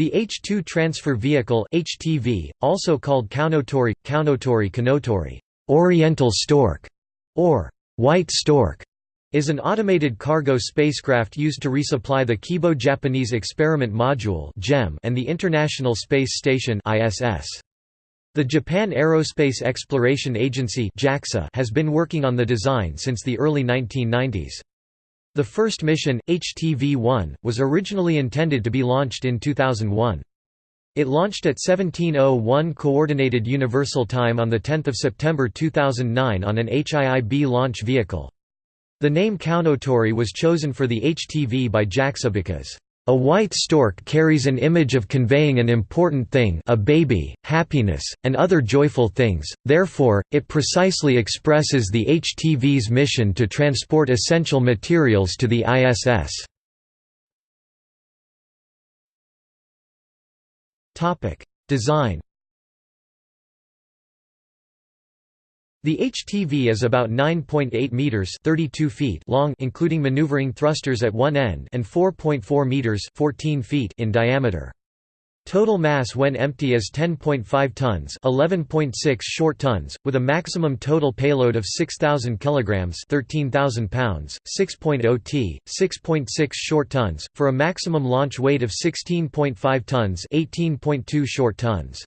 The H-2 Transfer Vehicle HTV, also called Kounotori, Kounotori Kanotori, Oriental Stork, or White Stork, is an automated cargo spacecraft used to resupply the Kibo Japanese Experiment Module and the International Space Station ISS. The Japan Aerospace Exploration Agency has been working on the design since the early 1990s. The first mission, HTV-1, was originally intended to be launched in 2001. It launched at 1701 Coordinated Universal Time on 10 September 2009 on an HIIB launch vehicle. The name Kounotori was chosen for the HTV by JAXA because a white stork carries an image of conveying an important thing a baby, happiness, and other joyful things, therefore, it precisely expresses the HTV's mission to transport essential materials to the ISS. Design The HTV is about 9.8 meters (32 feet) long including maneuvering thrusters at one end and 4.4 meters (14 feet) in diameter. Total mass when empty is 10.5 tons, 11.6 short tons, with a maximum total payload of 6000 kilograms, 13000 pounds, 6.0 t, 6.6 short tons, for a maximum launch weight of 16.5 tons, 18.2 short tons.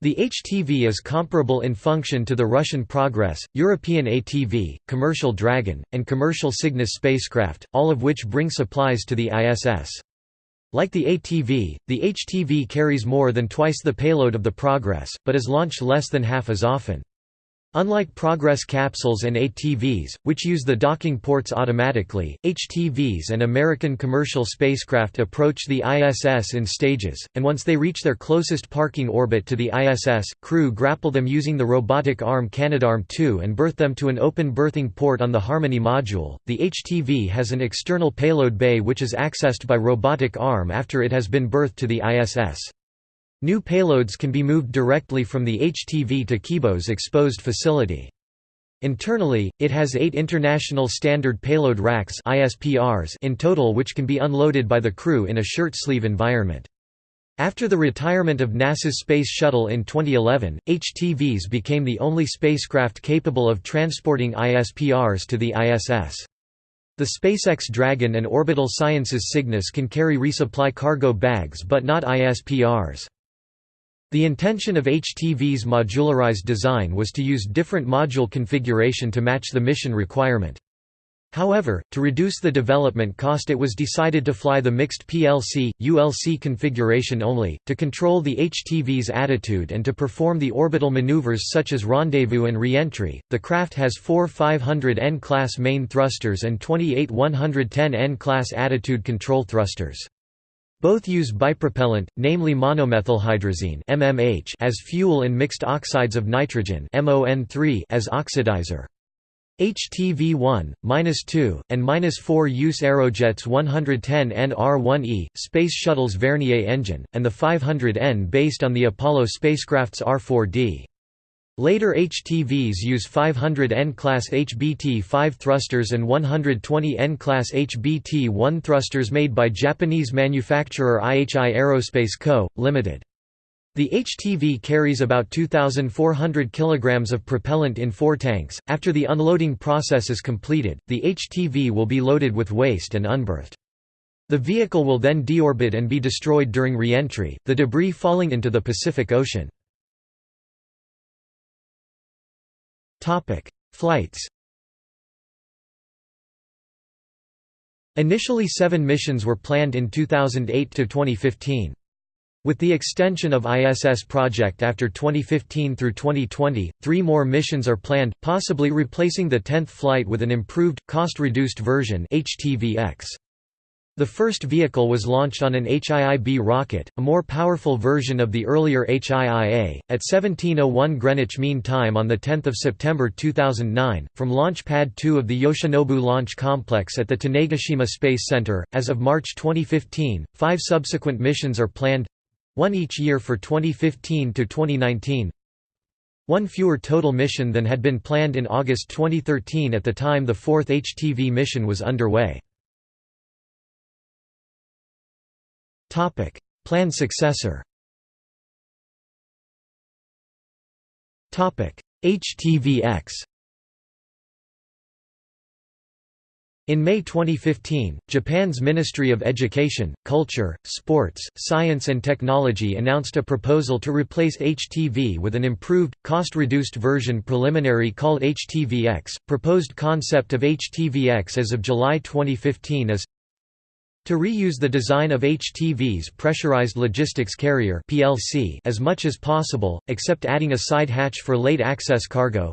The HTV is comparable in function to the Russian Progress, European ATV, Commercial Dragon, and Commercial Cygnus spacecraft, all of which bring supplies to the ISS. Like the ATV, the HTV carries more than twice the payload of the Progress, but is launched less than half as often. Unlike Progress capsules and ATVs, which use the docking ports automatically, HTVs and American commercial spacecraft approach the ISS in stages, and once they reach their closest parking orbit to the ISS, crew grapple them using the robotic arm Canadarm2 and berth them to an open berthing port on the Harmony module. The HTV has an external payload bay which is accessed by robotic arm after it has been berthed to the ISS. New payloads can be moved directly from the HTV to Kibo's exposed facility. Internally, it has eight International Standard Payload Racks in total which can be unloaded by the crew in a shirt-sleeve environment. After the retirement of NASA's Space Shuttle in 2011, HTVs became the only spacecraft capable of transporting ISPRs to the ISS. The SpaceX Dragon and Orbital Sciences Cygnus can carry resupply cargo bags but not ISPRs. The intention of HTV's modularized design was to use different module configuration to match the mission requirement. However, to reduce the development cost it was decided to fly the mixed PLC, ULC configuration only, to control the HTV's attitude and to perform the orbital maneuvers such as rendezvous and reentry. The craft has four 500 N-class main thrusters and 28 110 N-class attitude control thrusters. Both use bipropellant, namely monomethylhydrazine MMH as fuel and mixed oxides of nitrogen (MON3) as oxidizer. HTV-1, -2, and -4 use Aerojet's 110 NR-1E, Space Shuttle's Vernier engine, and the 500N based on the Apollo spacecraft's R-4D. Later HTVs use 500 N-class HBT-5 thrusters and 120 N-class HBT-1 thrusters made by Japanese manufacturer IHI Aerospace Co., Ltd. The HTV carries about 2,400 kg of propellant in four tanks. After the unloading process is completed, the HTV will be loaded with waste and unberthed. The vehicle will then deorbit and be destroyed during re-entry, the debris falling into the Pacific Ocean. Flights Initially seven missions were planned in 2008 to 2015. With the extension of ISS project after 2015 through 2020, three more missions are planned, possibly replacing the 10th flight with an improved, cost-reduced version HTV-X. The first vehicle was launched on an HIIB rocket, a more powerful version of the earlier HIIA, at 1701 Greenwich Mean Time on 10 September 2009, from Launch Pad 2 of the Yoshinobu Launch Complex at the Tanegashima Space Center. As of March 2015, five subsequent missions are planned one each year for 2015 to 2019 one fewer total mission than had been planned in August 2013 at the time the fourth HTV mission was underway. Planned successor. HTVX In May 2015, Japan's Ministry of Education, Culture, Sports, Science and Technology announced a proposal to replace HTV with an improved, cost-reduced version preliminary called HTVX. Proposed concept of HTVX as of July 2015 is to reuse the design of HTV's pressurized logistics carrier (PLC) as much as possible, except adding a side hatch for late access cargo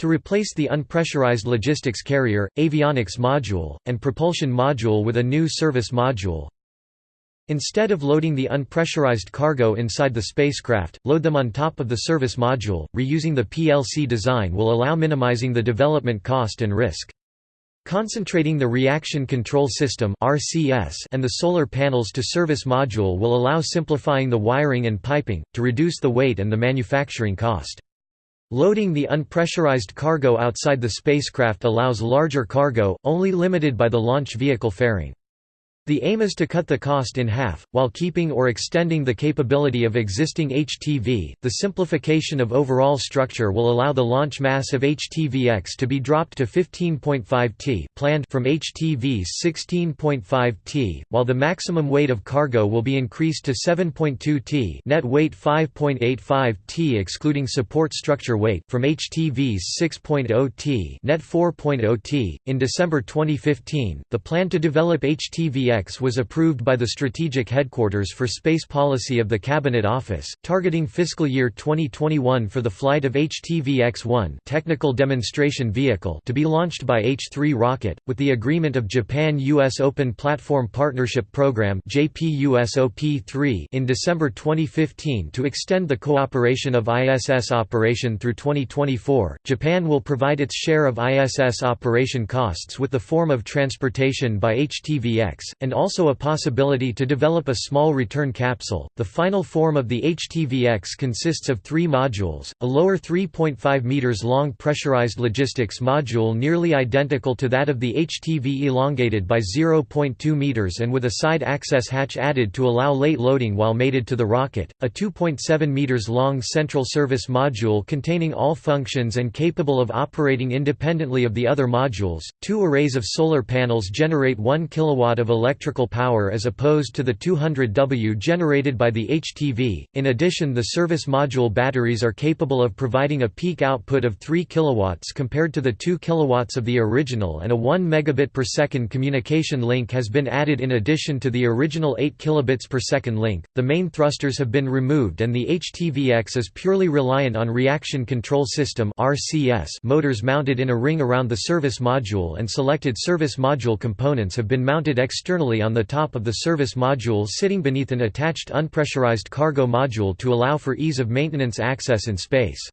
to replace the unpressurized logistics carrier, avionics module, and propulsion module with a new service module. Instead of loading the unpressurized cargo inside the spacecraft, load them on top of the service module. Reusing the PLC design will allow minimizing the development cost and risk. Concentrating the Reaction Control System and the solar panels to service module will allow simplifying the wiring and piping, to reduce the weight and the manufacturing cost. Loading the unpressurized cargo outside the spacecraft allows larger cargo, only limited by the launch vehicle fairing. The aim is to cut the cost in half, while keeping or extending the capability of existing HTV. The simplification of overall structure will allow the launch mass of HTVX to be dropped to 15.5 t planned from HTV's 16.5 t, while the maximum weight of cargo will be increased to 7.2 t net weight 5.85 t excluding support structure weight from HTV's 6.0 t net 4.0 t. In December 2015, the plan to develop HTVX was approved by the Strategic Headquarters for Space Policy of the Cabinet Office, targeting fiscal year 2021 for the flight of HTV-X1 technical demonstration vehicle to be launched by H-3 rocket, with the agreement of Japan-US Open Platform Partnership Program in December 2015 to extend the cooperation of ISS operation through 2024. Japan will provide its share of ISS operation costs with the form of transportation by HTVX, and also a possibility to develop a small return capsule. The final form of the HTVX consists of three modules a lower 3.5 meters long pressurized logistics module nearly identical to that of the HTV, elongated by 0.2 meters and with a side access hatch added to allow late loading while mated to the rocket, a 2.7 meters long central service module containing all functions and capable of operating independently of the other modules. Two arrays of solar panels generate 1 kilowatt of electricity electrical power as opposed to the 200 W generated by the HTV. In addition, the service module batteries are capable of providing a peak output of 3 kW compared to the 2 kW of the original, and a 1 megabit per second communication link has been added in addition to the original 8 kilobits per second link. The main thrusters have been removed, and the HTVX is purely reliant on reaction control system (RCS) motors mounted in a ring around the service module, and selected service module components have been mounted externally on the top of the service module sitting beneath an attached unpressurized cargo module to allow for ease of maintenance access in space.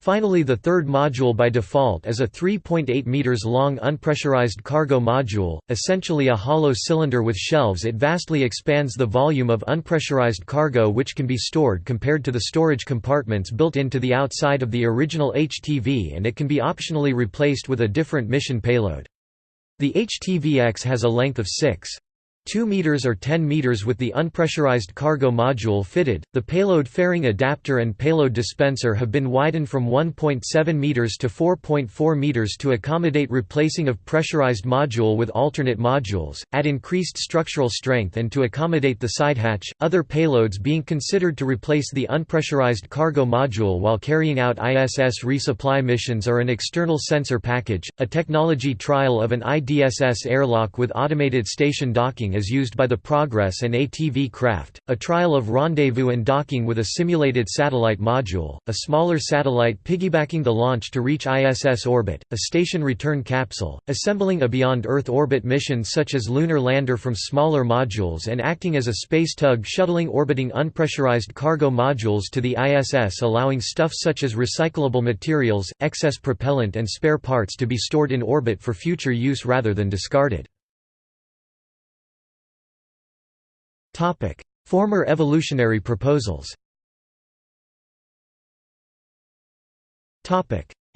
Finally the third module by default is a 3.8 meters long unpressurized cargo module, essentially a hollow cylinder with shelves it vastly expands the volume of unpressurized cargo which can be stored compared to the storage compartments built into the outside of the original HTV and it can be optionally replaced with a different mission payload. The HTVX has a length of 6. 2 meters or 10 meters with the unpressurized cargo module fitted. The payload fairing adapter and payload dispenser have been widened from 1.7 meters to 4.4 meters to accommodate replacing of pressurized module with alternate modules, add increased structural strength and to accommodate the side hatch. Other payloads being considered to replace the unpressurized cargo module while carrying out ISS resupply missions are an external sensor package, a technology trial of an IDSS airlock with automated station docking is used by the Progress and ATV craft, a trial of rendezvous and docking with a simulated satellite module, a smaller satellite piggybacking the launch to reach ISS orbit, a station return capsule, assembling a beyond Earth orbit mission such as lunar lander from smaller modules and acting as a space tug shuttling orbiting unpressurized cargo modules to the ISS allowing stuff such as recyclable materials, excess propellant and spare parts to be stored in orbit for future use rather than discarded. Former evolutionary proposals.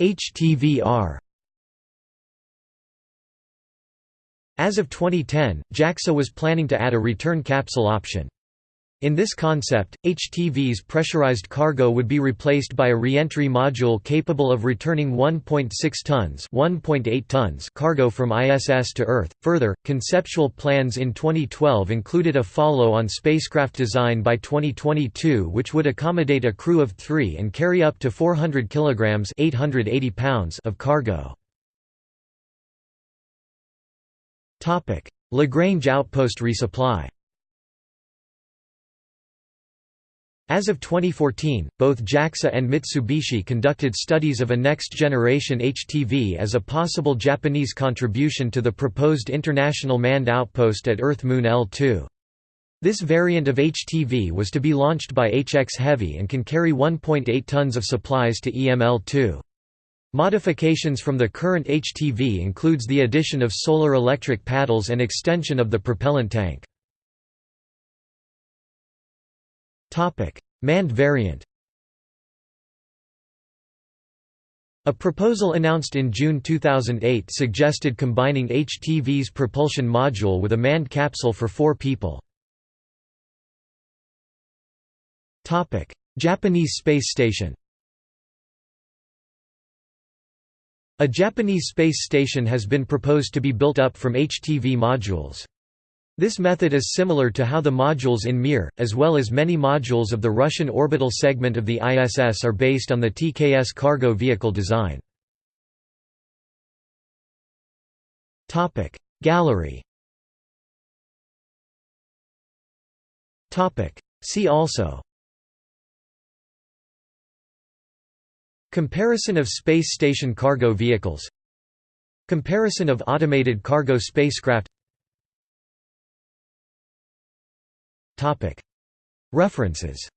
HTVR As of 2010, JAXA was planning to add a return capsule option. In this concept, HTV's pressurized cargo would be replaced by a reentry module capable of returning 1.6 tons, 1.8 tons cargo from ISS to Earth. Further, conceptual plans in 2012 included a follow-on spacecraft design by 2022 which would accommodate a crew of 3 and carry up to 400 kilograms, 880 pounds of cargo. Topic: Lagrange outpost resupply. As of 2014, both JAXA and Mitsubishi conducted studies of a next-generation HTV as a possible Japanese contribution to the proposed International Manned Outpost at Earth-Moon L2. This variant of HTV was to be launched by HX Heavy and can carry 1.8 tons of supplies to EML-2. Modifications from the current HTV includes the addition of solar electric paddles and extension of the propellant tank. Manned variant A proposal announced in June 2008 suggested combining HTV's propulsion module with a manned capsule for four people. Japanese space station A Japanese space station has been proposed to be built up from HTV modules. This method is similar to how the modules in Mir, as well as many modules of the Russian orbital segment of the ISS are based on the TKS cargo vehicle design. Gallery See also Comparison of space station cargo vehicles Comparison of automated cargo spacecraft References.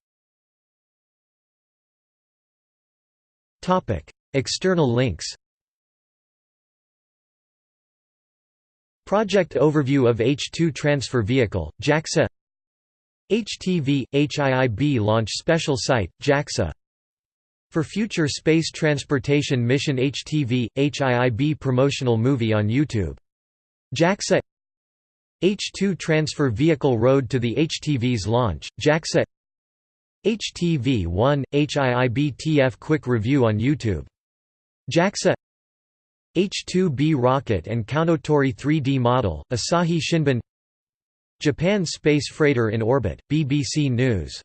External links. Project overview of H-2 transfer vehicle, JAXA. HTV – HIIB launch special site, JAXA. For Future Space Transportation Mission HTV – HIIB promotional movie on YouTube. JAXA H-2 transfer vehicle road to the HTV's launch, JAXA. HTV-1, HIIBTF quick review on YouTube. JAXA. H-2B rocket and Kounotori 3D model, Asahi Shinbun Japan space freighter in orbit, BBC News